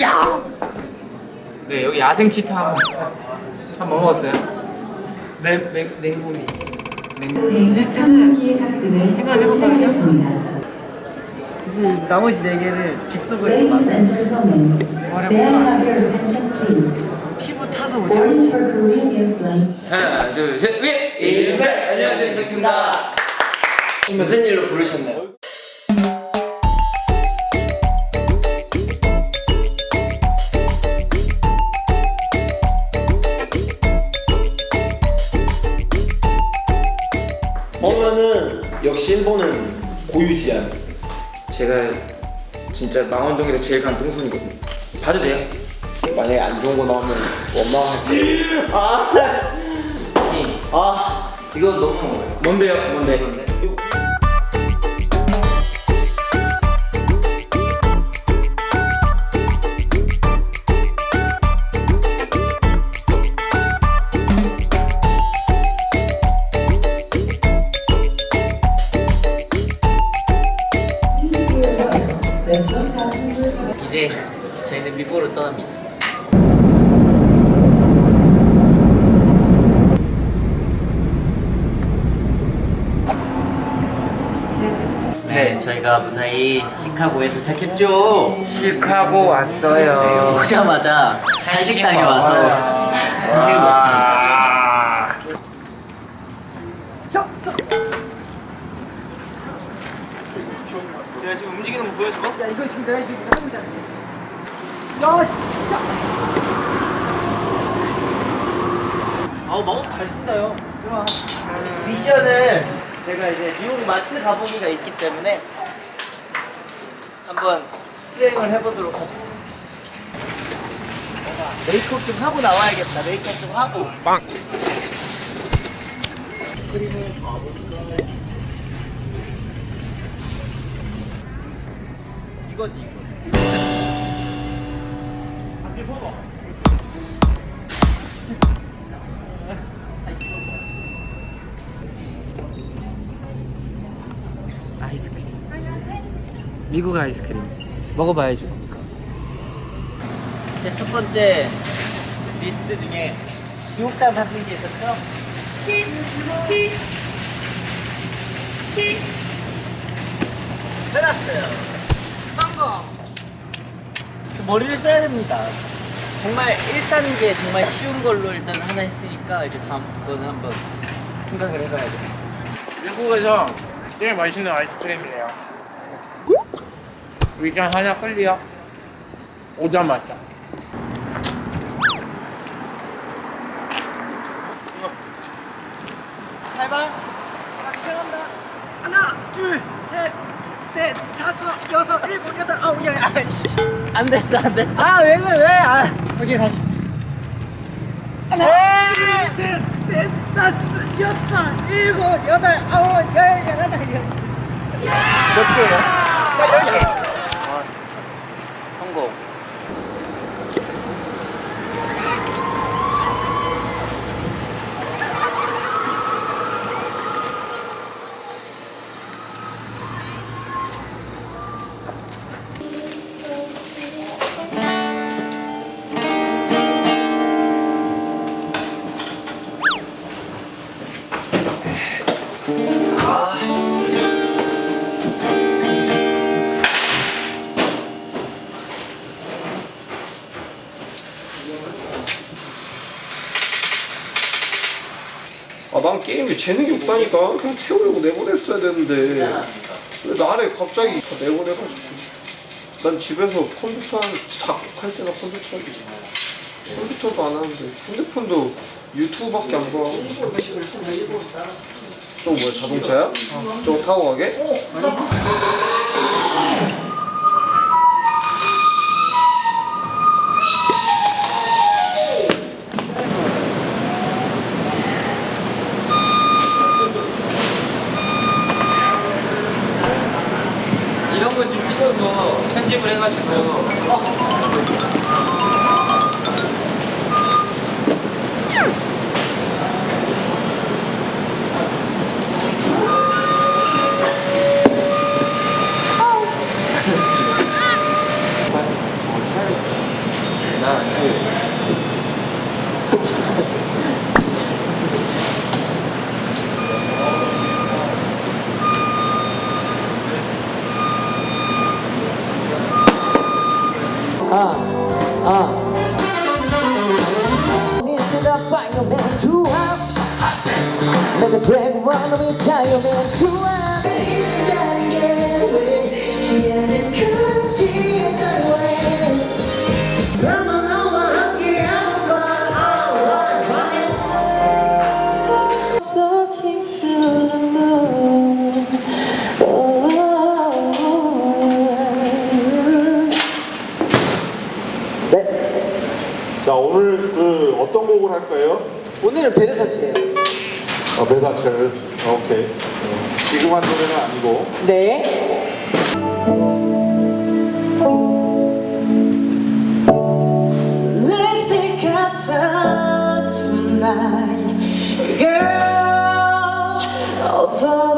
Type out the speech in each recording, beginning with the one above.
야! 네 여기 야생 치타 한번 먹었어요. 냉, 냉, 냉모미 상반기의 탑승을 시작하겠습니다. 이제 나머지 네 개를 attention please? 피부 타서 Flight 하나 둘 셋 위! 일백 안녕하세요 임팩트입니다. 무슨 일로 부르셨나요? 고유지한 제가 진짜 망원동에서 제일 간 똥손이거든요. 봐도 돼요? 만약에 안 좋은 거 나오면 원망할게 아, 아 이거 너무 뭔데요? 뭔데? vessel 네, 저희가 무사히 시카고에 도착했죠. 시카고 왔어요. 오자마자 한식당에 와서 한식을 먹습니다. 내가 지금 움직이는 거 보여줘? 야, 이거 지금 내가 지금. 야, 씨, 야. 아우 마우스 잘 쓴다요. 좋아. 미션을 제가 이제 미국 마트 가보기가 있기 때문에 한번 수행을 해보도록 하죠. 메이크업 좀 하고 나와야겠다. 메이크업 좀 하고. 빵. 이거지 이거. 아이스크 미국 아이스크림. 먹어봐야죠. 제 첫 번째 리스트 중에 미국단 같은 게 있었죠? 해놨어요. 성공! 그 머리를 써야 됩니다. 정말 1단계 정말 쉬운 걸로 일단 하나 했으니까 이제 다음 거는 한번 생각을 해봐야 돼. 미국에서 제일 맛있는 아이스크림이래요. 위장 하나 끌리요. 오자마자. 잘 봐. 나 시작한다. 하나, 둘, 셋, 넷, 다섯, 여섯, 일곱, 여덟, 아홉, 열. 아이씨. 안 됐어, 안 됐어. 아, 왜 그래, 왜? 아, 오케이, 다시. 하나, 둘, 셋, 넷, 다섯, 여섯, 일곱, 여덟, 아홉, 열, 열하나, 열. 몇 개요? 나열 개. 아, 성공. 아 난 게임에 재능이 없다니까 그냥 태우려고 내보냈어야 되는데 왜 나를 갑자기 다 내보내가지고 난 집에서 컴퓨터 한- 작곡할 때나 컴퓨터 하지 컴퓨터도 안 하는데 핸드폰도 유튜브밖에 안 봐. 저거 뭐야 자동차야? 저거 타고 가게? Uh. This is final man to have Make a drag, run, let me tell man 어, 배사철 오케이 어, 지금 한 노래는 아니고 네. Let's take our time tonight, girl. Above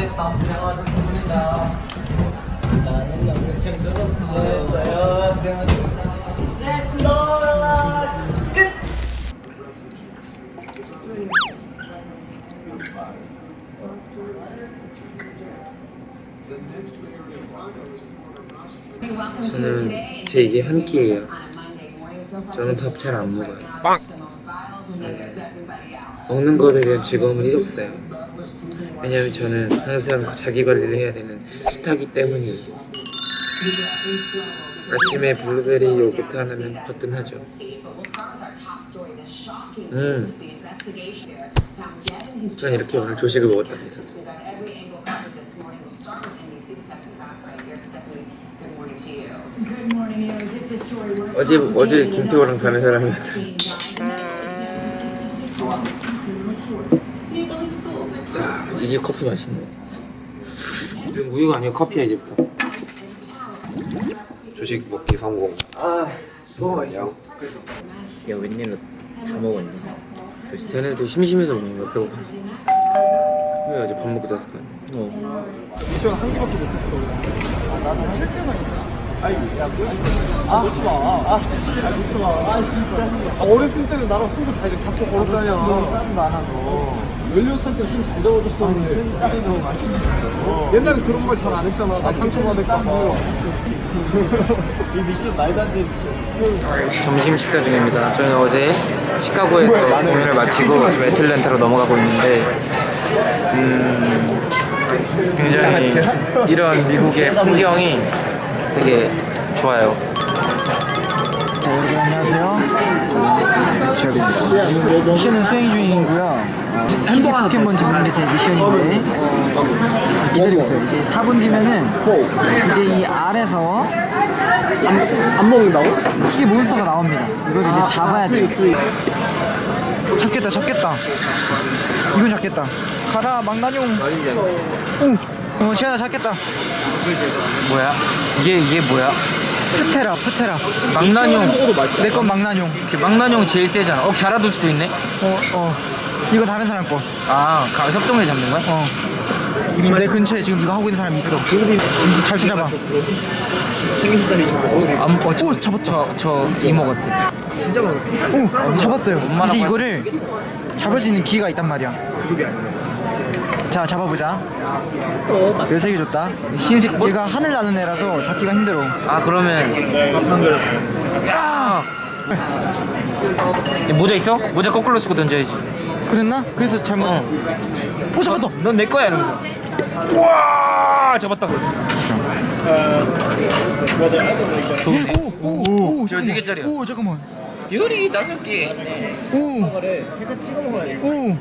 하나 했다. 고생하셨습니다. 나는 늘었어요. 고생하셨습니다. 고생하셨습니다. 끝. 저는 제 이게 한 끼예요. 저는 밥 잘 안 먹어요. 네. 먹는 것에 대한 즐거움은 1 없어요. 왜냐면 저는 항상 자기 관리를 해야 되는 스타기 때문이에요. 아침에 블루베리 요거트 하나는 거뜬하죠. 음. 전 이렇게 오늘 조식을 먹었답니다. 어제 어제 김태호랑 가는 사람이었어요. 야, 이게 커피 맛있네. 이건 우유가 아니고 커피야 이제부터. 조식 먹기 성공 야 웬일로 다 먹었니? 쟤네도 심심해서 먹는 거야 배고파. 왜 어제 밥 먹고 잤을 거야? 어. 미션 한 개밖에 못했어. 아, 나는 할 때만? 아니, 야, 뭐야? 아, 놓지 마. 아, 진짜. 놓지 마. 아, 진짜. 아, 어렸을 때는 나랑 술도 잘 잡고 걸었다냐. 땀 많아 서. 16살 때술잘 잡아줬었는데. 손이 땀이 너무 많이 옛날에 그런 말잘안 했잖아. 나 상처받을까 봐. 이 미션 말도 안 되는 미션. 점심 식사 중입니다. 저희는 어제 시카고에서 공연을 마치고 지금 애틀랜타로 넘어가고 있는데 음, 굉장히 이런 미국의 풍경이 되게 좋아요. 네, 안녕하세요. 저는 미션은 수행 중이고요. 어, TV 포켓몬 잡는 게 제 미션인데 어, 기다리고 있어요. 이제 4분 뒤면은 이제 이 알에서 안 먹는다고? 희귀 몬스터가 나옵니다. 이걸 이제 잡아야 돼. 잡겠다, 잡겠다. 이건 잡겠다. 가라, 망나뇽. 오, 어, 지현아 잡겠다. 뭐야? 이게 이게 뭐야? 프테라, 프테라. 망나뇽. 내 건 망나뇽. 그 망나뇽 제일 세잖아. 어 갸라도스도 있네. 어, 어. 이거 다른 사람 거. 아, 가, 협동을 잡는 거야? 어. 지금 내 근처에 지금 이거 하고 있는 사람이 있어. 이제 잘 찾아봐. 안, 어, 저, 오, 잡았다. 저, 저 이모 같아. 오, 잡았어요. 이제 이거를 잡을 수 있는 기회가 있단 말이야. 자, 잡아보자. 열색이 줬다. 흰색 볼? 얘가 하늘 나는 애라서 잡기가 힘들어. 아, 그러면. 야! 얘 모자 있어? 모자 거꾸로 쓰고 던져야지. 그랬나? 그래서 잘못. 어. 오, 잡았다. 넌 내 거야 이러면서. 우와! 잡았다. 좋은데? 오, 오, 오, 저세 개짜리야. 오, 잠깐만. 유리 다섯 개. 오, 오,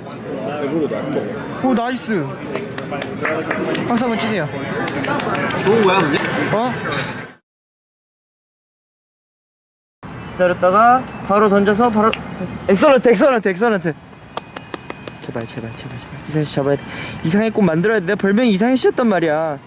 오, nice. 박수 한번 치세요. 좋은 거야 근데? 어? 기다렸다가 바로 던져서 바로 excellent excellent excellent 제발 제발 제발 제발. 이상해 씨 잡아야 돼. 이상해 꽃 만들어야 돼. 내 별명이 이상해 씨였단 말이야